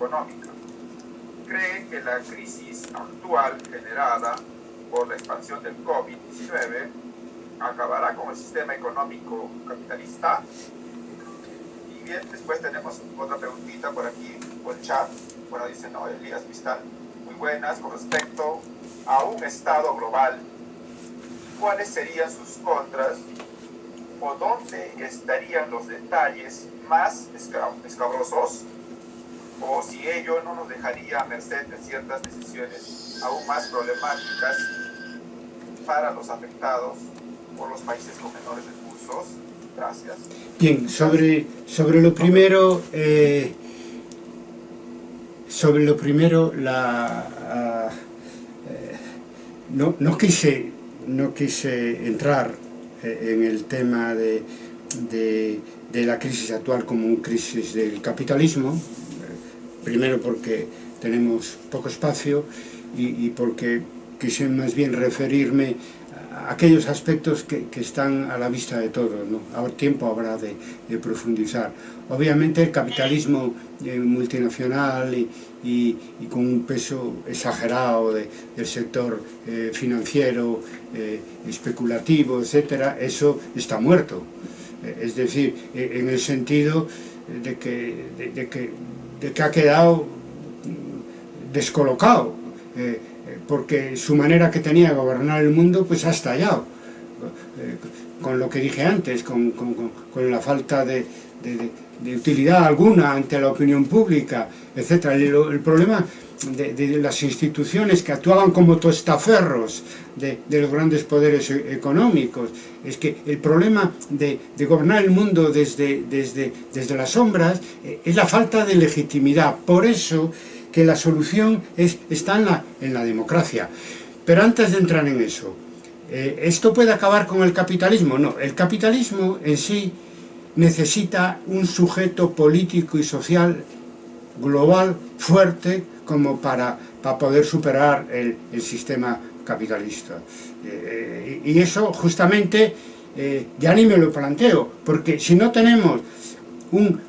económica. Cree que la crisis actual generada por la expansión del COVID-19 acabará con el sistema económico capitalista. Y bien, después tenemos otra preguntita por aquí, por el chat. Bueno, dice, no, Elías Vistal, muy buenas con respecto a un Estado global. ¿Cuáles serían sus contras o dónde estarían los detalles más escabrosos o si ello no nos dejaría a merced de ciertas decisiones aún más problemáticas para los afectados por los países con menores recursos. Gracias. Bien, sobre, sobre lo primero, eh, sobre lo primero, la, uh, no, no, quise, no quise entrar eh, en el tema de, de, de, la crisis actual como una crisis del capitalismo, primero porque tenemos poco espacio y, y porque quise más bien referirme a aquellos aspectos que, que están a la vista de todos, ¿no? Ahora tiempo habrá de, de profundizar. Obviamente el capitalismo eh, multinacional y, y, y con un peso exagerado de, del sector eh, financiero, eh, especulativo, etcétera, eso está muerto. Eh, es decir, eh, en el sentido de que, de, de que de que ha quedado descolocado. Eh, porque su manera que tenía de gobernar el mundo pues ha estallado eh, con lo que dije antes, con, con, con la falta de, utilidad alguna ante la opinión pública, etc. El, problema de, de, las instituciones que actuaban como tostaferros de, de, los grandes poderes e, económicos. Es que el problema de, de gobernar el mundo desde, desde, desde las sombras eh, es la falta de legitimidad. Por eso que la solución es, está en la, en la democracia. Pero antes de entrar en eso, eh, ¿esto puede acabar con el capitalismo? No, el capitalismo en sí necesita un sujeto político y social global fuerte como para, para poder superar el, el sistema capitalista. Eh, y eso justamente eh, ya ni me lo planteo, porque si no tenemos un,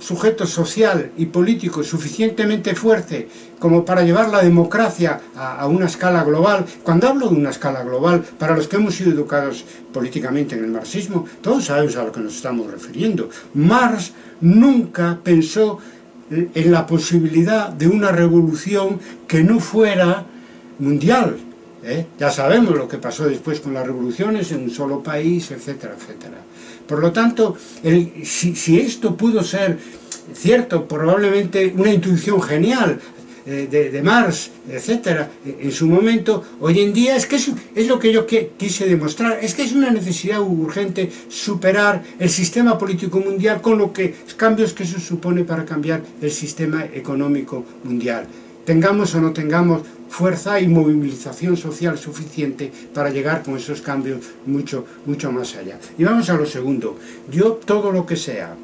sujeto social y político suficientemente fuerte como para llevar la democracia a, una escala global. Cuando hablo de una escala global, para los que hemos sido educados políticamente en el marxismo, todos sabemos a lo que nos estamos refiriendo. Marx nunca pensó en la posibilidad de una revolución que no fuera mundial. ¿Eh? Ya sabemos lo que pasó después con las revoluciones en un solo país, etcétera, etcétera. Por lo tanto, si, esto pudo ser cierto, probablemente una intuición genial eh, de, de, Marx, etcétera, en su momento, hoy en día es que es, lo que yo quise demostrar, es que es una necesidad urgente superar el sistema político mundial con los cambios que eso supone para cambiar el sistema económico mundial. Tengamos o no tengamos fuerza y movilización social suficiente para llegar con esos cambios mucho, mucho más allá. Y vamos a lo segundo. Yo todo lo que sea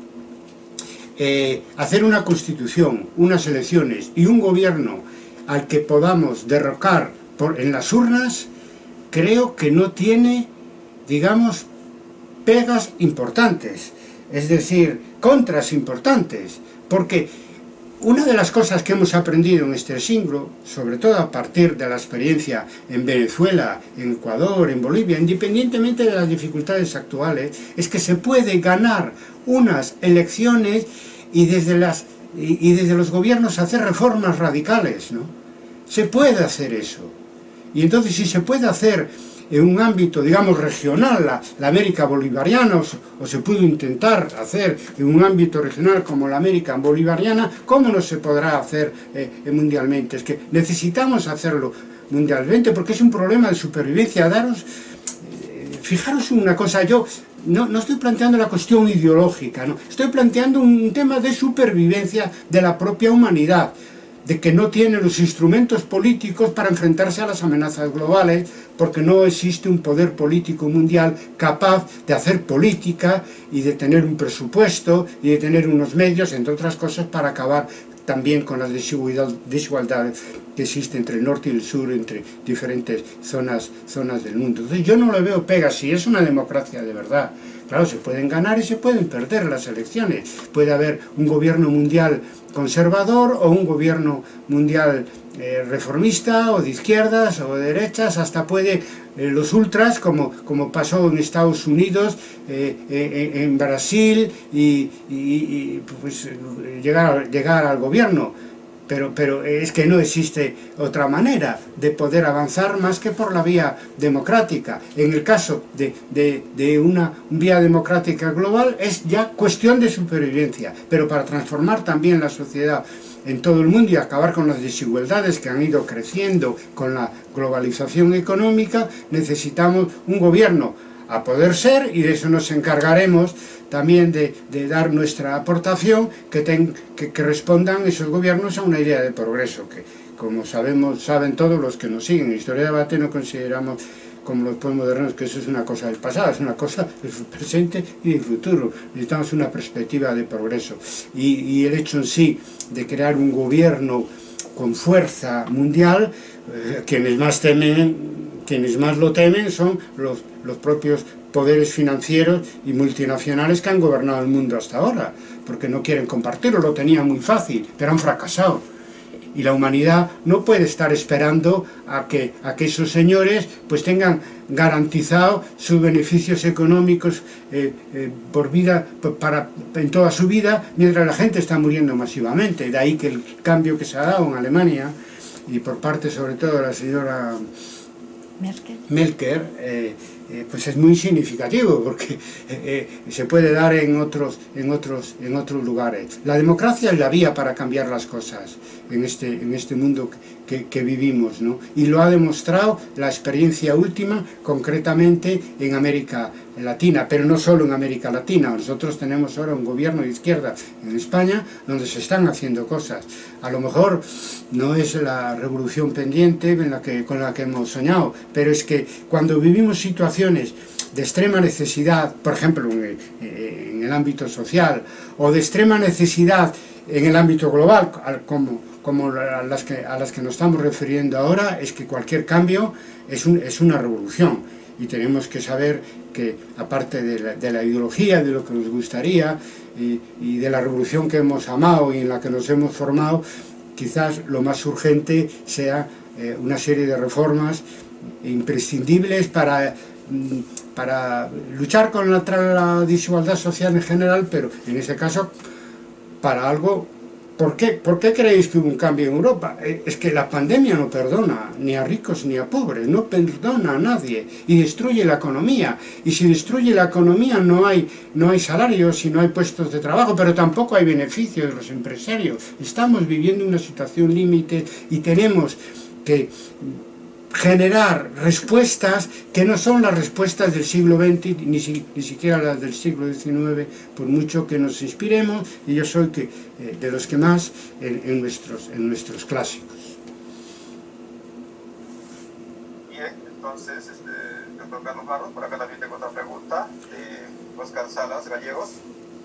eh, hacer una constitución, unas elecciones y un gobierno al que podamos derrocar por, en las urnas, creo que no tiene, digamos, pegas importantes, es decir, contras importantes, porque una de las cosas que hemos aprendido en este siglo, sobre todo a partir de la experiencia en Venezuela, en Ecuador, en Bolivia, independientemente de las dificultades actuales, es que se puede ganar unas elecciones y desde, las, y, desde los gobiernos hacer reformas radicales, ¿no? Se puede hacer eso. Y entonces si se puede hacer en un ámbito, digamos, regional, la, América bolivariana, o, se pudo intentar hacer en un ámbito regional como la América bolivariana, ¿cómo no se podrá hacer eh, mundialmente? Es que necesitamos hacerlo mundialmente porque es un problema de supervivencia. Daros, eh, fijaros una cosa, yo no, no, estoy planteando la cuestión ideológica, no, estoy planteando un tema de supervivencia de la propia humanidad de que no tiene los instrumentos políticos para enfrentarse a las amenazas globales, porque no existe un poder político mundial capaz de hacer política y de tener un presupuesto y de tener unos medios, entre otras cosas, para acabar también con las desigualdades que existe entre el norte y el sur, entre diferentes zonas, zonas del mundo. Entonces yo no le veo pega, si es una democracia de verdad, Claro, se pueden ganar y se pueden perder las elecciones. Puede haber un gobierno mundial conservador o un gobierno mundial eh, reformista o de izquierdas o de derechas, hasta puede eh, los ultras, como, como pasó en Estados Unidos, eh, en Brasil, y, y pues, llegar, llegar al gobierno pero, pero es que no existe otra manera de poder avanzar más que por la vía democrática. En el caso de, de, de, una vía democrática global es ya cuestión de supervivencia, pero para transformar también la sociedad en todo el mundo y acabar con las desigualdades que han ido creciendo con la globalización económica, necesitamos un gobierno a poder ser y de eso nos encargaremos también de, dar nuestra aportación que, que, respondan esos gobiernos a una idea de progreso que como sabemos saben todos los que nos siguen en Historia de Debate no consideramos como los postmodernos que eso es una cosa del pasado, es una cosa del presente y del futuro. Necesitamos una perspectiva de progreso. Y, el hecho en sí de crear un gobierno con fuerza mundial, eh, quienes más temen quienes más lo temen son los, los propios poderes financieros y multinacionales que han gobernado el mundo hasta ahora, porque no quieren compartirlo, lo tenían muy fácil, pero han fracasado. Y la humanidad no puede estar esperando a que, a que esos señores pues tengan garantizado sus beneficios económicos eh, eh, por vida, para, en toda su vida, mientras la gente está muriendo masivamente. De ahí que el cambio que se ha dado en Alemania, y por parte sobre todo de la señora Merkel, eh, eh, pues es muy significativo porque eh, se puede dar en otros, en, otros, en otros lugares. La democracia es la vía para cambiar las cosas en este, en este mundo que, vivimos, ¿no? Y lo ha demostrado la experiencia última, concretamente en América Latina, pero no solo en América Latina. Nosotros tenemos ahora un gobierno de izquierda en España donde se están haciendo cosas. A lo mejor no es la revolución pendiente con la que hemos soñado, pero es que cuando vivimos situaciones de extrema necesidad, por ejemplo en el, en ámbito social, o de extrema necesidad en el ámbito global, como como a las, que, nos estamos refiriendo ahora, es que cualquier cambio es, un, es una revolución. Y tenemos que saber que aparte de la, de la ideología, de lo que nos gustaría y, de la revolución que hemos amado y en la que nos hemos formado, quizás lo más urgente sea eh, una serie de reformas imprescindibles mm, para luchar contra la desigualdad social en general, pero en ese caso para algo ¿Por qué? ¿Por qué creéis que hubo un cambio en Europa? Eh, es que la pandemia no perdona ni a ricos ni a pobres, no perdona a nadie y destruye la economía. Y si destruye la economía no hay, no hay salarios y no hay puestos de trabajo, pero tampoco hay beneficios de los empresarios. Estamos viviendo una situación límite y tenemos que generar respuestas que no son las respuestas del siglo XX, ni, si, ni siquiera las del siglo XIX, por mucho que nos inspiremos, y yo soy que, eh, de los que más en, nuestros, en nuestros clásicos. Bien, entonces, este, doctor Carlos Barros, por acá también tengo otra pregunta, de Oscar Salas Gallegos,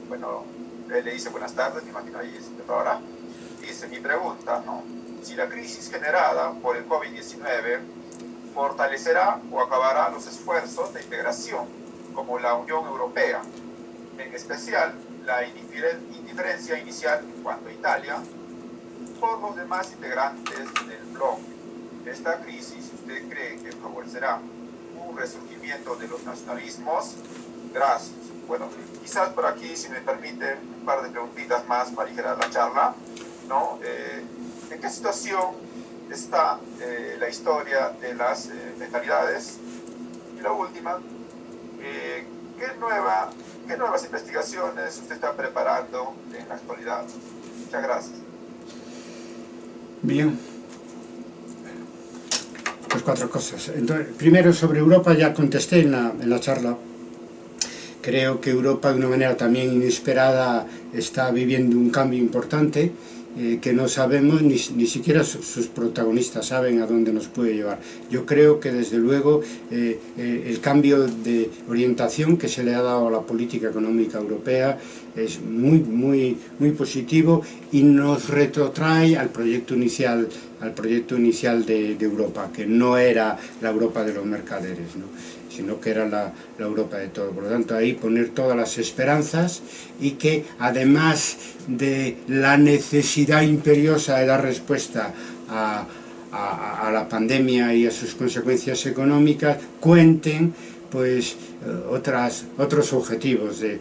bueno, le dice buenas tardes, me imagino ahí ahora, dice mi pregunta, ¿no? Si la crisis generada por el COVID-19 fortalecerá o acabará los esfuerzos de integración como la Unión Europea, en especial la indiferencia inicial en cuanto a Italia, por los demás integrantes del bloque. Esta crisis, ¿usted cree que favorecerá un resurgimiento de los nacionalismos? Gracias. Bueno, quizás por aquí, si me permite, un par de preguntitas más para aligerar la charla. ¿no? Eh, ¿En qué situación está eh, la historia de las eh, mentalidades? Y la última, eh, ¿qué, nueva, ¿qué nuevas investigaciones usted está preparando en la actualidad? Muchas gracias. Bien. Pues cuatro cosas. Entonces, primero, sobre Europa ya contesté en la, en la charla. Creo que Europa, de una manera también inesperada, está viviendo un cambio importante eh, que no sabemos, ni, ni siquiera sus, protagonistas saben a dónde nos puede llevar. Yo creo que desde luego eh, eh, el cambio de orientación que se le ha dado a la política económica europea es muy, muy, muy positivo y nos retrotrae al proyecto inicial, al proyecto inicial de, Europa, que no era la Europa de los mercaderes. ¿no? sino que era la, Europa de todo. Por lo tanto, ahí poner todas las esperanzas y que además de la necesidad imperiosa de dar respuesta a, la pandemia y a sus consecuencias económicas, cuenten pues otras, otros objetivos de,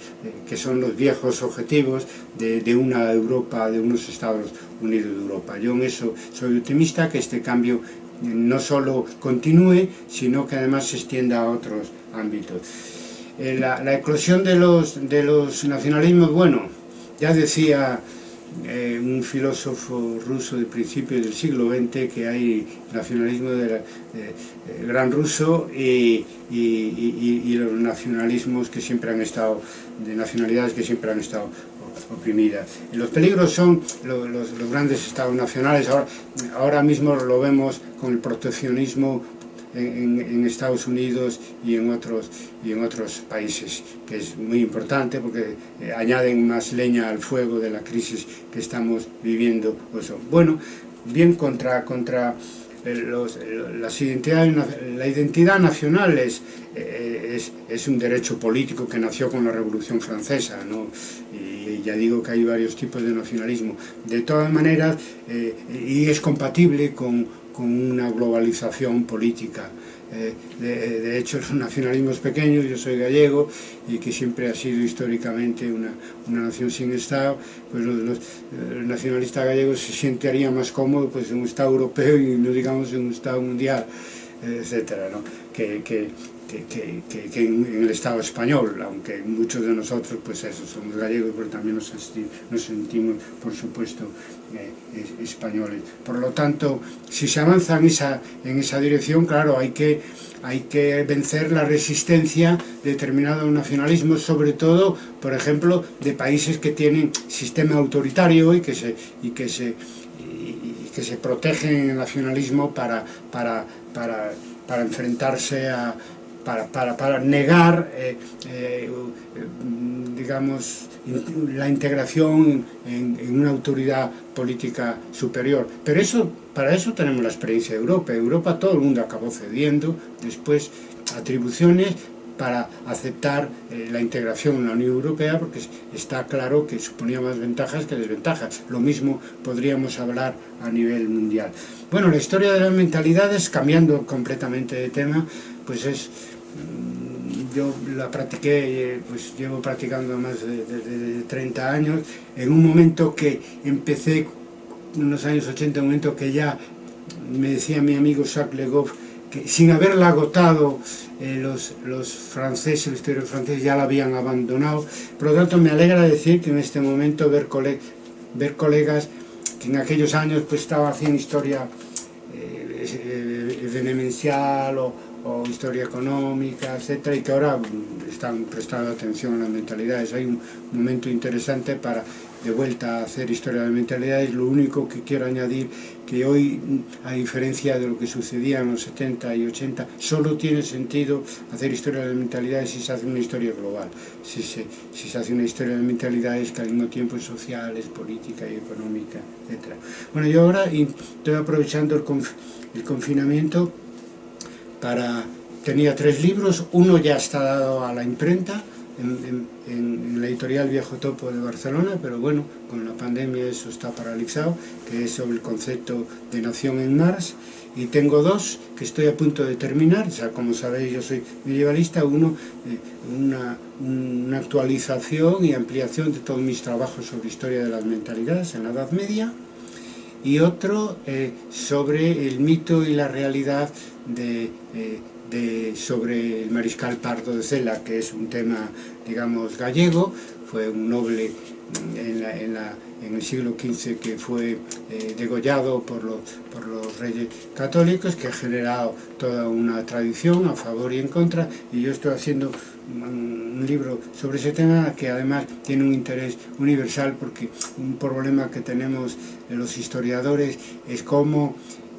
que son los viejos objetivos de, de, una Europa, de unos Estados Unidos de Europa. Yo en eso soy optimista que este cambio eh, no solo continúe, sino que además se extienda a otros ámbitos. Eh, La, la eclosión de los, de los nacionalismos, bueno, ya decía eh, un filósofo ruso de principios del siglo XX que hay nacionalismo de, gran ruso y, y, los nacionalismos que siempre han estado, de nacionalidades que siempre han estado oprimidas. los peligros son los, los, grandes estados nacionales, ahora, ahora mismo lo vemos con el proteccionismo en, en, Estados Unidos y en, otros, y en otros países, que es muy importante porque eh, añaden más leña al fuego de la crisis que estamos viviendo. Bueno, bien contra, contra eh, los, las identidades, la identidad nacional es, eh, es, es, un derecho político que nació con la Revolución Francesa, ¿no? y ya digo que hay varios tipos de nacionalismo. De todas maneras, eh, y es compatible con, con una globalización política. Eh, de, de, hecho, los nacionalismos pequeños, yo soy gallego y que siempre ha sido históricamente una, una nación sin Estado, pues los, los, eh, los, nacionalistas gallegos se sentirían más cómodos pues, en un Estado europeo y no digamos en un Estado mundial, eh, etcétera, ¿no? que, que, que, que, que en, en, el Estado español, aunque muchos de nosotros, pues eso, somos gallegos, pero también nos, nos sentimos, por supuesto, eh, españoles. Por lo tanto, si se avanza en esa, en esa dirección, claro, hay que, hay que vencer la resistencia de determinados nacionalismos, sobre todo, por ejemplo, de países que tienen sistema autoritario y que se... Y que se y, y que se protegen el nacionalismo para, para, para para enfrentarse a, para, para, para negar, eh, eh, mm, digamos, la integración en, en, una autoridad política superior. Pero eso, para eso tenemos la experiencia de Europa. Europa todo el mundo acabó cediendo, después atribuciones para aceptar eh, la integración en la Unión Europea porque está claro que suponía más ventajas que desventajas. Lo mismo podríamos hablar a nivel mundial. Bueno, la historia de las mentalidades, cambiando completamente de tema, pues es Mm, yo la practiqué, pues llevo practicando más de, de, de, 30 años, en un momento que empecé, en los años 80, un momento que ya me decía mi amigo Jacques Legoff, que sin haberla agotado eh, los, los, franceses, el historiadores franceses ya la habían abandonado. Por lo tanto, me alegra decir que en este momento ver, cole, ver colegas que en aquellos años pues estaba haciendo historia eh, venemencial eh, o, o, historia económica, etcétera, y que ahora están prestando atención a las mentalidades. Hay un momento interesante para de vuelta a hacer historia de mentalidades. Lo único que quiero añadir que hoy, a diferencia de lo que sucedía en los 70 y 80, solo tiene sentido hacer historia de mentalidades si se hace una historia global, si se, si se hace una historia de mentalidades que al mismo tiempo es social, es política y económica, etcétera. Bueno, yo ahora estoy aprovechando el confinamiento para, tenía tres libros, uno ya está dado a la imprenta, en, la editorial Viejo Topo de Barcelona, pero bueno, con la pandemia eso está paralizado, que es sobre el concepto de nación en Mars, y tengo dos que estoy a punto de terminar, o como sabéis yo soy medievalista, uno, eh, una, una actualización y ampliación de todos mis trabajos sobre historia de las mentalidades en la Edad Media, y otro eh, sobre el mito y la realidad de, eh, sobre el mariscal Pardo de Cela, que es un tema, digamos, gallego, fue un noble en, el siglo XV que fue eh, degollado por los, por los reyes católicos, que ha generado toda una tradición a favor y en contra, y yo estoy haciendo un, un libro sobre ese tema que además tiene un interés universal porque un problema que tenemos los historiadores es cómo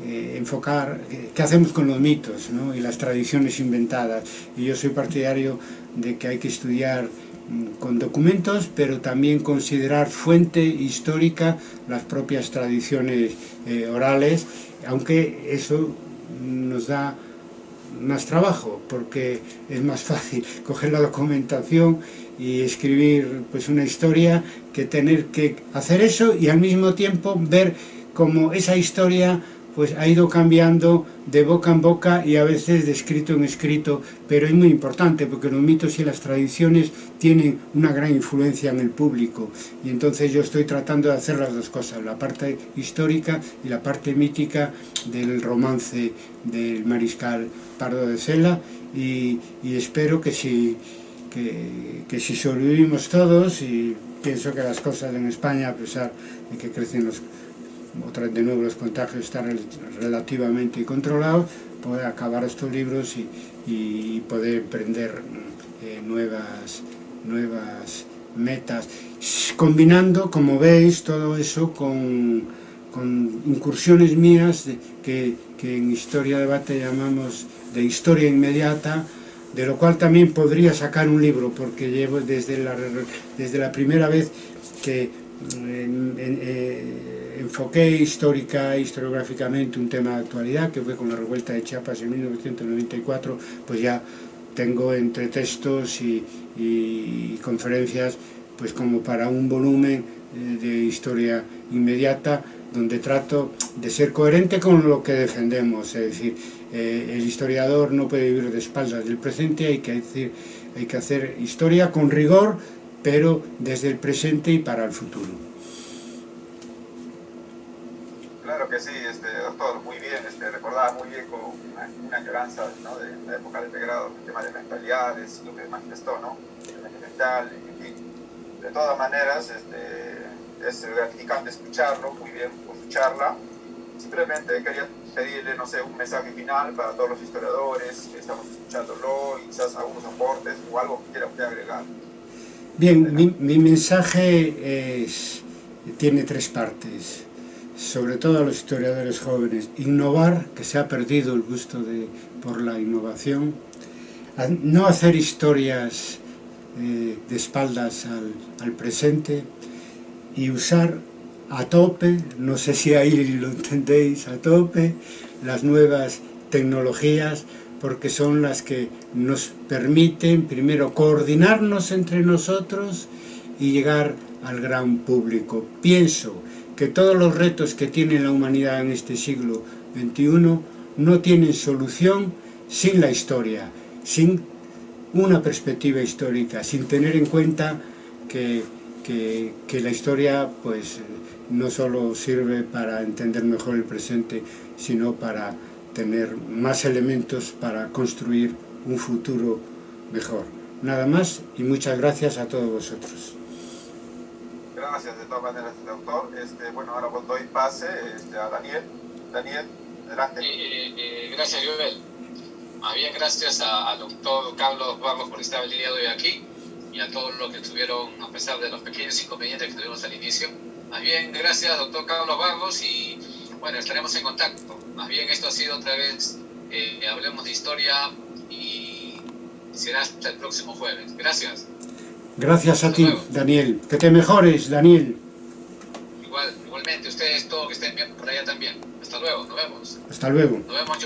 eh, enfocar qué hacemos con los mitos y las tradiciones inventadas. Y yo soy partidario de que hay que estudiar mm, con documentos, pero también considerar fuente histórica las propias tradiciones eh, orales, aunque eso nos da más trabajo, porque es más fácil coger la documentación y escribir pues una historia que tener que hacer eso y al mismo tiempo ver cómo esa historia pues ha ido cambiando de boca en boca y a veces de escrito en escrito, pero es muy importante porque los mitos y las tradiciones tienen una gran influencia en el público. Y entonces yo estoy tratando de hacer las dos cosas, la parte histórica y la parte mítica del romance del mariscal Pardo de Sela y, y espero que si, que, que si sobrevivimos todos y pienso que las cosas en España, a pesar de que crecen los otra de nuevo los contagios están relativamente controlados, poder acabar estos libros y, poder emprender eh, nuevas, nuevas metas, combinando, como veis, todo eso con, incursiones mías que, que en Historia Debate llamamos de historia inmediata, de lo cual también podría sacar un libro, porque llevo desde la, desde la primera vez que en, eh, enfoqué histórica, historiográficamente un tema de actualidad, que fue con la revuelta de Chiapas en 1994, pues ya tengo entre textos y, conferencias pues como para un volumen eh, de historia inmediata donde trato de ser coherente con lo que defendemos, es decir, eh, el historiador no puede vivir de espaldas del presente, hay que, decir, hay que hacer historia con rigor, pero desde el presente y para el futuro. Claro que sí, este, doctor, muy bien, este, recordaba muy bien con una, una ¿no? de la época de pregrado, el tema de mentalidades, lo que manifestó, ¿no? El mental, en fin. De todas maneras, este, es gratificante escucharlo, muy bien por su charla. Simplemente quería pedirle, no sé, un mensaje final para todos los historiadores que estamos escuchándolo y quizás algunos aportes o algo que quiera usted agregar. Bien, mi, mi mensaje es, tiene tres partes sobre todo a los historiadores jóvenes, innovar, que se ha perdido el gusto de, por la innovación, no hacer historias eh, de espaldas al, al, presente y usar a tope, no sé si ahí lo entendéis, a tope, las nuevas tecnologías, porque son las que nos permiten primero coordinarnos entre nosotros y llegar al gran público. Pienso que todos los retos que tiene la humanidad en este siglo XXI no tienen solución sin la historia, sin una perspectiva histórica, sin tener en cuenta que, que, la historia pues, no solo sirve para entender mejor el presente, sino para tener más elementos para construir un futuro mejor. Nada más y muchas gracias a todos vosotros gracias de todas maneras, doctor. Este, bueno, ahora pues doy pase este, a Daniel. Daniel, adelante. Eh, eh, gracias, Joel. Más bien, gracias al doctor Carlos Barros por estar el día de hoy aquí y a todos los que estuvieron, a pesar de los pequeños inconvenientes que tuvimos al inicio. Más bien, gracias, doctor Carlos Barros, y bueno, estaremos en contacto. Más bien, esto ha sido otra vez, eh, hablemos de historia y será hasta el próximo jueves. Gracias. Gracias a ti, Daniel. Que te mejores, Daniel. Igual, igualmente, ustedes todos que estén bien por allá también. Hasta luego, nos vemos. Hasta luego. Nos vemos,